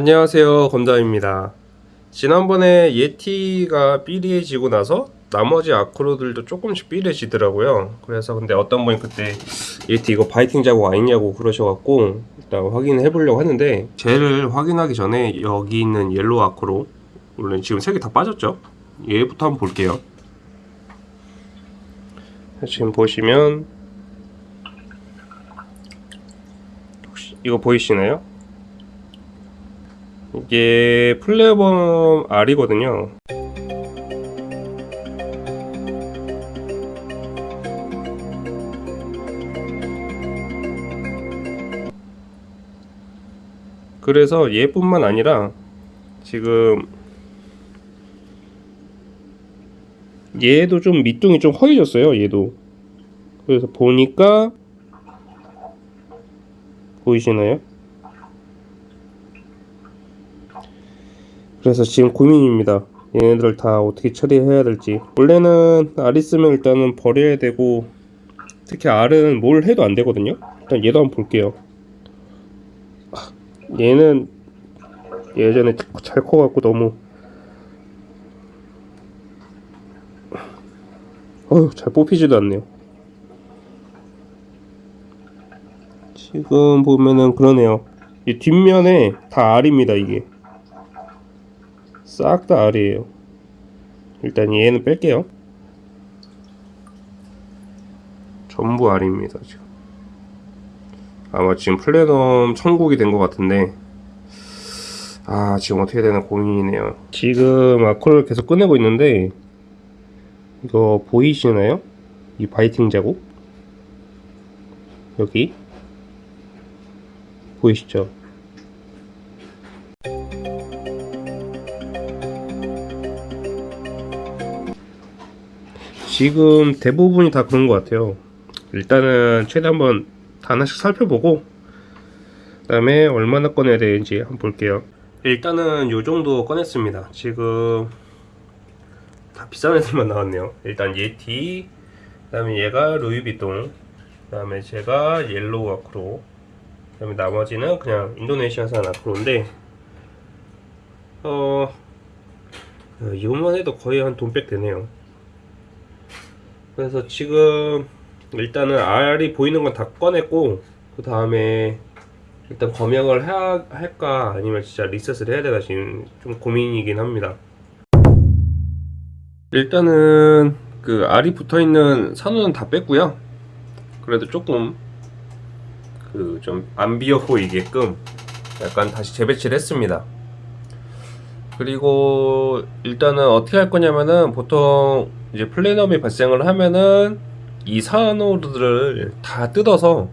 안녕하세요. 검담입니다. 지난번에 예티가 삐리해지고 나서 나머지 acro들도 조금씩 삐리해지더라고요. 그래서 근데 어떤 분이 그때 예티 이거 biting 자국 아니냐고 그러셔갖고 일단 확인해 보려고 하는데 쟤를 확인하기 전에 여기 있는 yellow acro 물론 지금 세 개 다 빠졌죠? 얘부터 한번 볼게요. 지금 보시면 혹시 이거 보이시나요? 이게 플레어범 R이거든요. 그래서 얘뿐만 아니라 지금 얘도 좀 밑둥이 좀 허해졌어요. 얘도. 그래서 보니까 보이시나요? 그래서 지금 고민입니다. 얘네들 다 어떻게 처리해야 될지. 원래는 알 있으면 일단은 버려야 되고 특히 알은 뭘 해도 안 되거든요. 일단 얘도 한번 볼게요. 아, 얘는 예전에 잘 커갖고 너무 어휴 잘 뽑히지도 않네요. 지금 보면은 그러네요. 이 뒷면에 다 알입니다 이게. 싹다 알이에요. 일단 얘는 뺄게요. 전부 알입니다 지금. 아마 지금 플래넘 천국이 된 것 같은데 아 지금 어떻게 되나 고민이네요. 지금 아쿠를 계속 꺼내고 있는데 이거 보이시나요? 이 바이팅 자국? 여기? 보이시죠? 지금 대부분이 다 그런 것 같아요. 일단은 최대 한번 다 하나씩 살펴보고 그 다음에 얼마나 꺼내야 되는지 한번 볼게요. 일단은 요 정도 꺼냈습니다. 지금 다 비싼 애들만 나왔네요. 일단 예티 그 다음에 얘가 루이비통 그 다음에 제가 yellow acro 그 다음에 나머지는 그냥 인도네시아산 acro인데 어 이것만 해도 거의 한 돈백 되네요 그래서 지금 일단은 알이 보이는 건 다 꺼냈고 그 다음에 일단 검역을 해야, 할까 아니면 진짜 리셋을 해야 되나 지금 좀 고민이긴 합니다. 일단은 그 알이 붙어있는 산호는 다 뺐고요. 그래도 조금 그 좀 안 비어 보이게끔 약간 다시 재배치를 했습니다. 그리고 일단은 어떻게 할 거냐면은 보통 이제 플래넘이 발생을 하면은 이 산호들을 다 뜯어서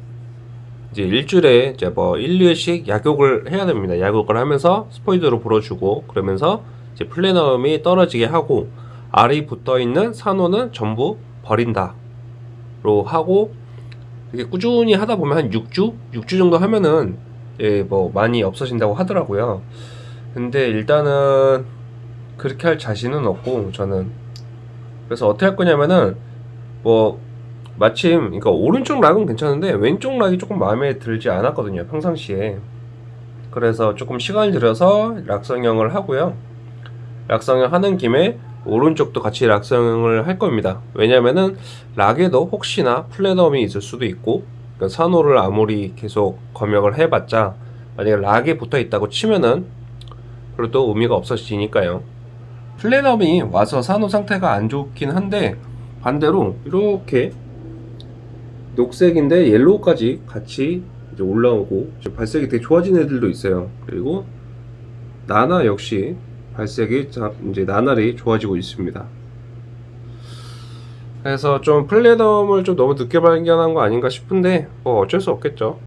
이제 일주일에 이제 뭐 1, 2회씩 약욕을 해야 됩니다. 약욕을 하면서 스포이드로 불어주고 그러면서 이제 플래넘이 떨어지게 하고 알이 붙어 있는 산호는 전부 버린다 로 하고 이게 꾸준히 하다 보면 한 6주? 6주 정도 하면은 예, 뭐 많이 없어진다고 하더라고요. 근데 일단은 그렇게 할 자신은 없고 저는 그래서 어떻게 할 거냐면은 뭐 마침 그러니까 오른쪽 락은 괜찮은데 왼쪽 락이 조금 마음에 들지 않았거든요 평상시에. 그래서 조금 시간을 들여서 락성형을 하고요. 락성형 하는 김에 오른쪽도 같이 락성형을 할 겁니다. 왜냐면은 락에도 혹시나 플래넘이 있을 수도 있고 그러니까 산호를 아무리 계속 검역을 해봤자 만약에 락에 붙어 있다고 치면은 그래도 의미가 없어지니까요 플래넘이 와서 산호 상태가 안 좋긴 한데 반대로 이렇게 녹색인데 옐로우까지 같이 이제 올라오고 이제 발색이 되게 좋아진 애들도 있어요. 그리고 나나 역시 발색이 이제 나날이 좋아지고 있습니다. 그래서 좀 플래넘을 좀 너무 늦게 발견한 거 아닌가 싶은데 뭐 어쩔 수 없겠죠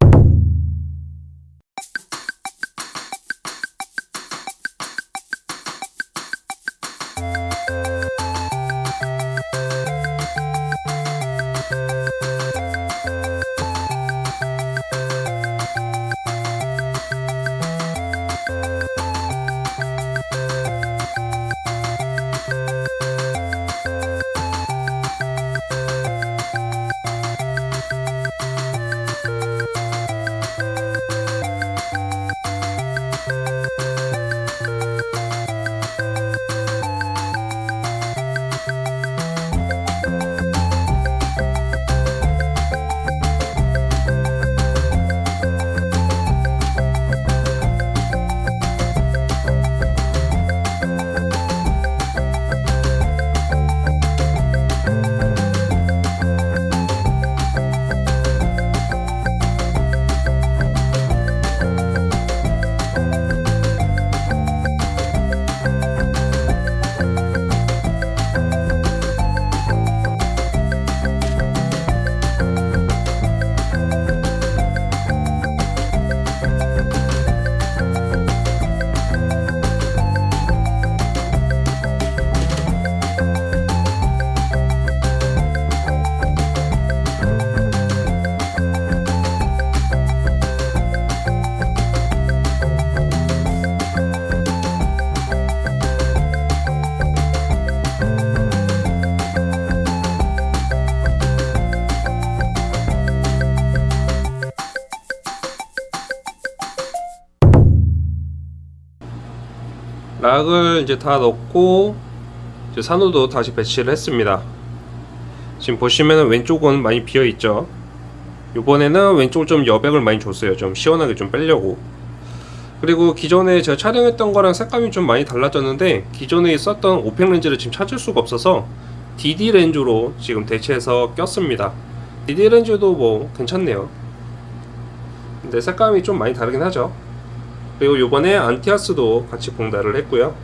rock을 이제 다 넣고 이제 산호도 다시 배치를 했습니다. 지금 보시면은 왼쪽은 많이 비어 있죠. 이번에는 왼쪽을 좀 여백을 많이 줬어요. 좀 시원하게 좀 빼려고. 그리고 기존에 제가 촬영했던 거랑 색감이 좀 많이 달라졌는데 기존에 썼던 오펙 렌즈를 지금 찾을 수가 없어서 DD 렌즈로 지금 대체해서 꼈습니다. DD 렌즈도 뭐 괜찮네요. 근데 색감이 좀 많이 다르긴 하죠. 그리고 요번에 안티아스도 같이 봉달을 했고요.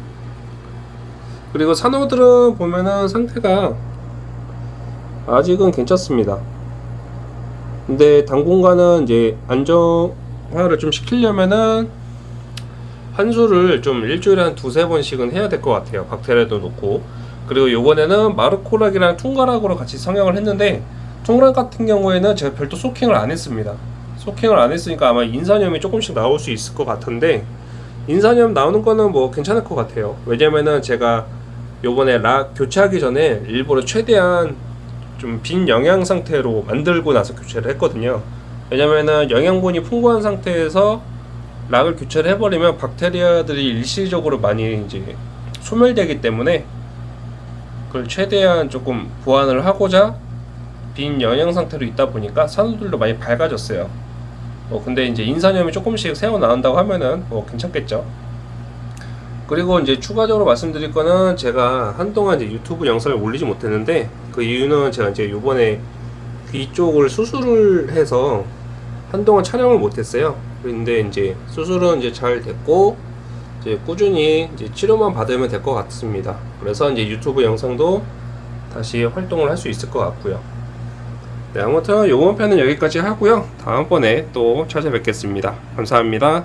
그리고 산호들은 보면은 상태가 아직은 괜찮습니다. 근데 당분간은 이제 안정화를 좀 시키려면은 환수를 좀 일주일에 한 두세 번씩은 해야 될 것 같아요. 박테리아도 놓고. 그리고 요번에는 마르코락이랑 퉁가락으로 같이 성형을 했는데 퉁가락 같은 경우에는 제가 별도 소킹을 안 했습니다. 소킹을 안 했으니까 아마 인산염이 조금씩 나올 수 있을 것 같은데 인산염 나오는 거는 뭐 괜찮을 것 같아요. 왜냐면은 제가 요번에 락 교체하기 전에 일부러 최대한 좀 빈 영양 상태로 만들고 나서 교체를 했거든요. 왜냐면은 영양분이 풍부한 상태에서 락을 교체를 해버리면 박테리아들이 일시적으로 많이 이제 소멸되기 때문에 그걸 최대한 조금 보완을 하고자 빈 영양 상태로 있다 보니까 산호들도 많이 밝아졌어요. 뭐 근데 이제 인산염이 조금씩 새어 나온다고 하면은 뭐 괜찮겠죠. 그리고 이제 추가적으로 말씀드릴 거는 제가 한동안 이제 유튜브 영상을 올리지 못했는데 그 이유는 제가 이제 요번에 귀 쪽을 수술을 해서 한동안 촬영을 못했어요. 근데 이제 수술은 이제 잘 됐고 이제 꾸준히 이제 치료만 받으면 될 것 같습니다. 그래서 이제 유튜브 영상도 다시 활동을 할 수 있을 것 같고요. 네, 아무튼 요번 편은 여기까지 하고요. 다음번에 또 찾아뵙겠습니다. 감사합니다.